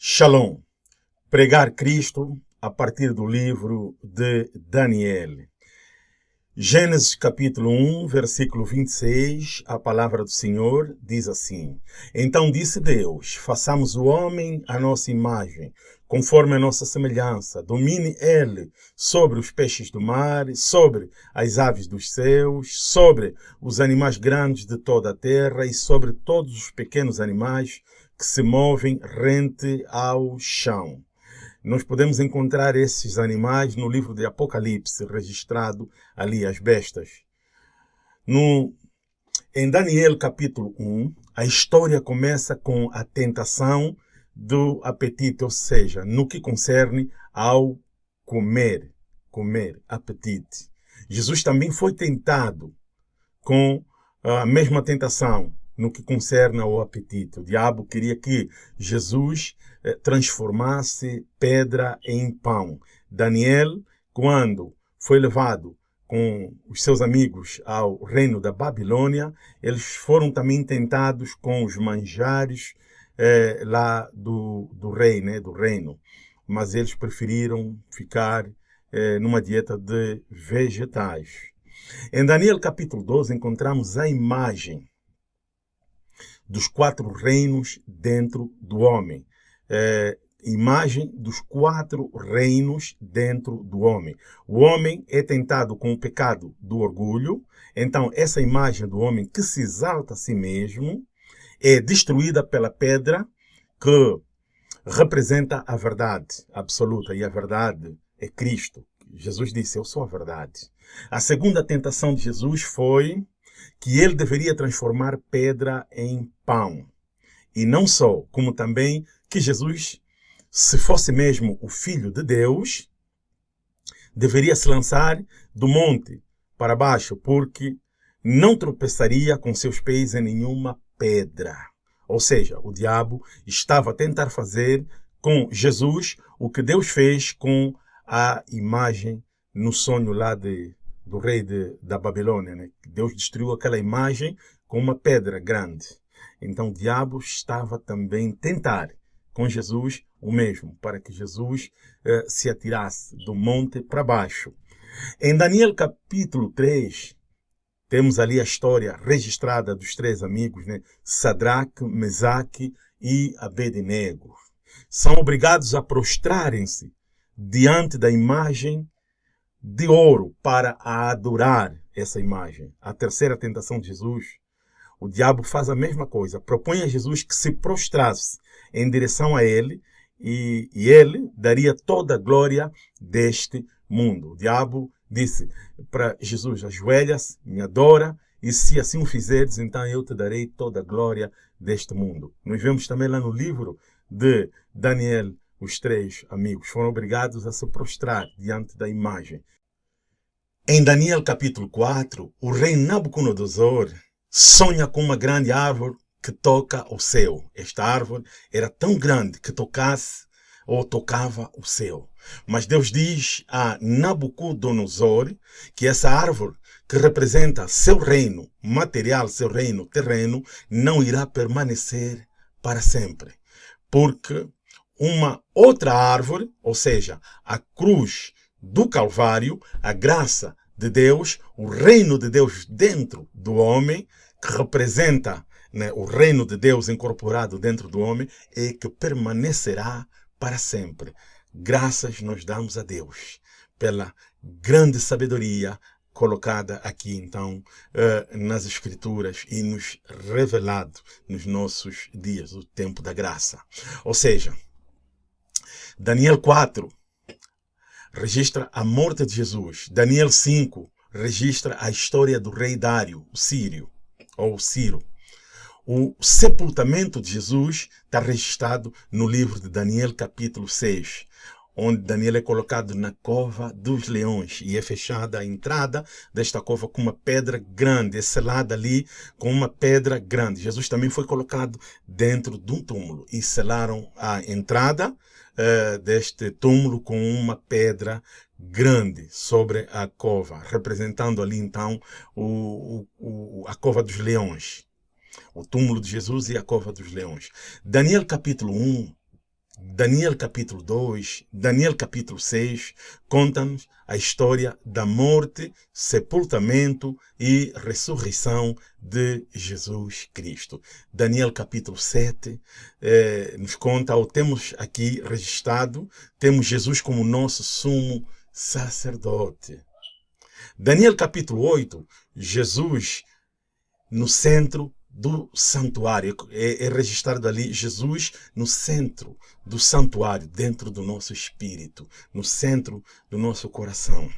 Shalom. Pregar Cristo a partir do livro de Daniel. Gênesis capítulo 1, versículo 26, a palavra do Senhor diz assim: Então disse Deus: Façamos o homem à nossa imagem, conforme a nossa semelhança. Domine ele sobre os peixes do mar, sobre as aves dos céus, sobre os animais grandes de toda a terra e sobre todos os pequenos animais que se movem rente ao chão. Nós podemos encontrar esses animais no livro de Apocalipse, registrado ali as bestas. No, em Daniel capítulo 1, a história começa com a tentação do apetite, ou seja, no que concerne ao comer, comer, apetite. Jesus também foi tentado com a mesma tentação, no que concerne ao apetite. O diabo queria que Jesus eh, transformasse pedra em pão. Daniel, quando foi levado com os seus amigos ao reino da Babilônia, eles foram também tentados com os manjares eh, lá do, do rei, né, do reino. Mas eles preferiram ficar eh, numa dieta de vegetais. Em Daniel capítulo 12 encontramos a imagem dos quatro reinos dentro do homem. É, imagem dos quatro reinos dentro do homem. O homem é tentado com o pecado do orgulho, então essa imagem do homem que se exalta a si mesmo é destruída pela pedra que representa a verdade absoluta e a verdade é Cristo. Jesus disse, eu sou a verdade. A segunda tentação de Jesus foi que ele deveria transformar pedra em pão. E não só, como também que Jesus, se fosse mesmo o Filho de Deus, deveria se lançar do monte para baixo, porque não tropeçaria com seus pés em nenhuma pedra. Ou seja, o diabo estava a tentar fazer com Jesus o que Deus fez com a imagem no sonho lá de do rei de, da Babilônia. Né? Deus destruiu aquela imagem com uma pedra grande. Então o diabo estava também tentar com Jesus o mesmo, para que Jesus eh, se atirasse do monte para baixo. Em Daniel capítulo 3, temos ali a história registrada dos três amigos, né? Sadraque, Mesaque e Abednego. São obrigados a prostrarem-se diante da imagem de ouro para adorar essa imagem. A terceira tentação de Jesus, o diabo faz a mesma coisa, propõe a Jesus que se prostrasse em direção a ele e, e ele daria toda a glória deste mundo. O diabo disse para Jesus, ajoelha-se, me adora, e se assim o fizeres, então eu te darei toda a glória deste mundo. Nós vemos também lá no livro de Daniel os três amigos foram obrigados a se prostrar diante da imagem. Em Daniel capítulo 4, o rei Nabucodonosor sonha com uma grande árvore que toca o céu. Esta árvore era tão grande que tocasse ou tocava o céu. Mas Deus diz a Nabucodonosor que essa árvore que representa seu reino material, seu reino terreno, não irá permanecer para sempre. Porque uma outra árvore, ou seja, a cruz do Calvário, a graça de Deus, o reino de Deus dentro do homem, que representa né, o reino de Deus incorporado dentro do homem, e que permanecerá para sempre. Graças nós damos a Deus pela grande sabedoria colocada aqui, então, uh, nas Escrituras e nos revelado nos nossos dias, o tempo da graça. Ou seja, Daniel 4 registra a morte de Jesus. Daniel 5 registra a história do rei Dário, o Sírio, ou Ciro. O sepultamento de Jesus está registrado no livro de Daniel, capítulo 6, onde Daniel é colocado na cova dos leões e é fechada a entrada desta cova com uma pedra grande, é selada ali com uma pedra grande. Jesus também foi colocado dentro de um túmulo e selaram a entrada uh, deste túmulo com uma pedra grande sobre a cova, representando ali então o, o, a cova dos leões. O túmulo de Jesus e a cova dos leões. Daniel capítulo 1 Daniel capítulo 2, Daniel capítulo 6, conta-nos a história da morte, sepultamento e ressurreição de Jesus Cristo. Daniel capítulo 7 eh, nos conta, ou temos aqui registrado, temos Jesus como nosso sumo sacerdote. Daniel capítulo 8, Jesus no centro do santuário. É, é, registrado ali Jesus no centro do santuário, dentro do nosso espírito, no centro do nosso coração.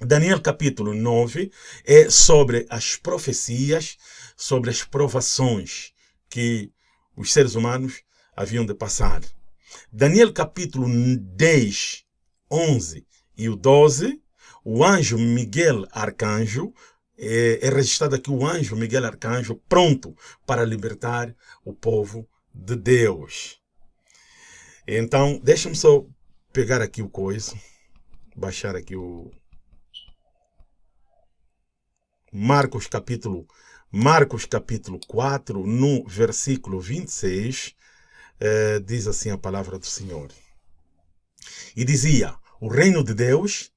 Daniel capítulo 9 é sobre as profecias, sobre as provações que os seres humanos haviam de passar. Daniel capítulo 10, 11 e o 12, o anjo Miguel Arcanjo é, é registrado aqui o anjo Miguel Arcanjo pronto para libertar o povo de Deus. Então, deixa-me só pegar aqui o coisa, baixar aqui o Marcos capítulo Marcos capítulo 4, no versículo 26, eh, diz assim a palavra do Senhor. E dizia: O reino de Deus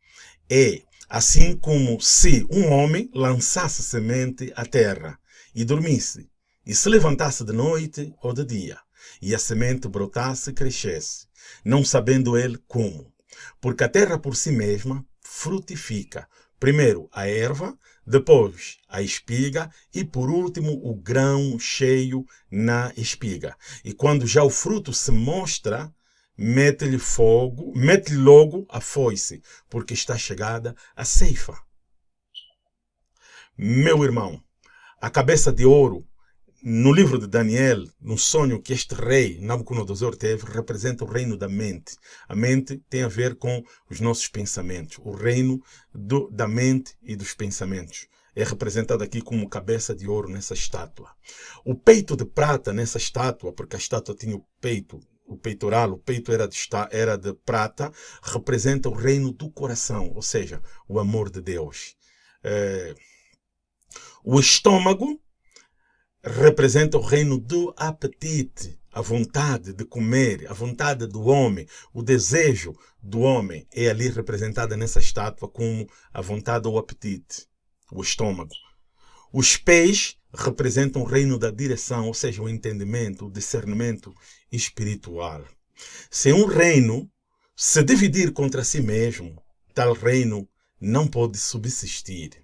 é assim como se um homem lançasse semente à terra e dormisse, e se levantasse de noite ou de dia, e a semente brotasse e crescesse, não sabendo ele como. Porque a terra por si mesma frutifica, primeiro a erva, depois a espiga e por último o grão cheio na espiga. E quando já o fruto se mostra, mete-lhe fogo, mete-lhe logo a foice, porque está chegada a ceifa. Meu irmão, a cabeça de ouro, no livro de Daniel, no sonho que este rei Nabucodonosor teve, representa o reino da mente. A mente tem a ver com os nossos pensamentos, o reino do, da mente e dos pensamentos é representado aqui como cabeça de ouro nessa estátua. O peito de prata nessa estátua, porque a estátua tinha o peito o peitoral, o peito era de, era de prata, representa o reino do coração, ou seja, o amor de Deus. É, o estômago representa o reino do apetite, a vontade de comer, a vontade do homem, o desejo do homem é ali representada nessa estátua como a vontade ou apetite, o estômago. Os pés representam o reino da direção, ou seja, o entendimento, o discernimento espiritual. Se um reino se dividir contra si mesmo, tal reino não pode subsistir.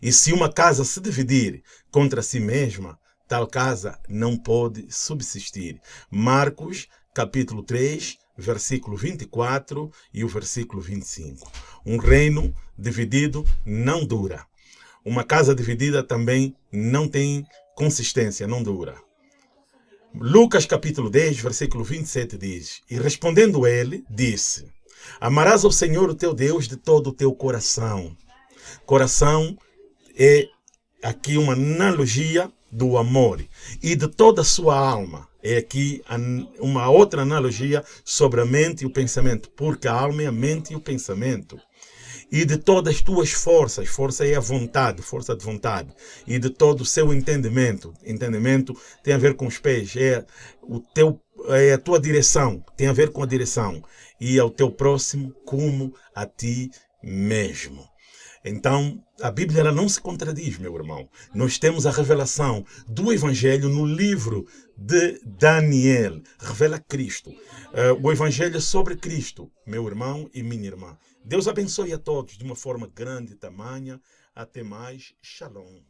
E se uma casa se dividir contra si mesma, tal casa não pode subsistir. Marcos, capítulo 3, versículo 24 e o versículo 25. Um reino dividido não dura. Uma casa dividida também não tem consistência, não dura. Lucas capítulo 10, versículo 27 diz: E respondendo ele, disse: Amarás ao Senhor o teu Deus de todo o teu coração. Coração é aqui uma analogia do amor e de toda a sua alma. É aqui uma outra analogia sobre a mente e o pensamento, porque a alma é a mente e o pensamento e de todas as tuas forças, força é a vontade, força de vontade, e de todo o seu entendimento. Entendimento tem a ver com os pés, é o teu é a tua direção, tem a ver com a direção e ao teu próximo como a ti mesmo. Então, a Bíblia ela não se contradiz, meu irmão. Nós temos a revelação do Evangelho no livro de Daniel. Revela Cristo. Uh, o Evangelho sobre Cristo, meu irmão e minha irmã. Deus abençoe a todos de uma forma grande e tamanha. Até mais. Shalom.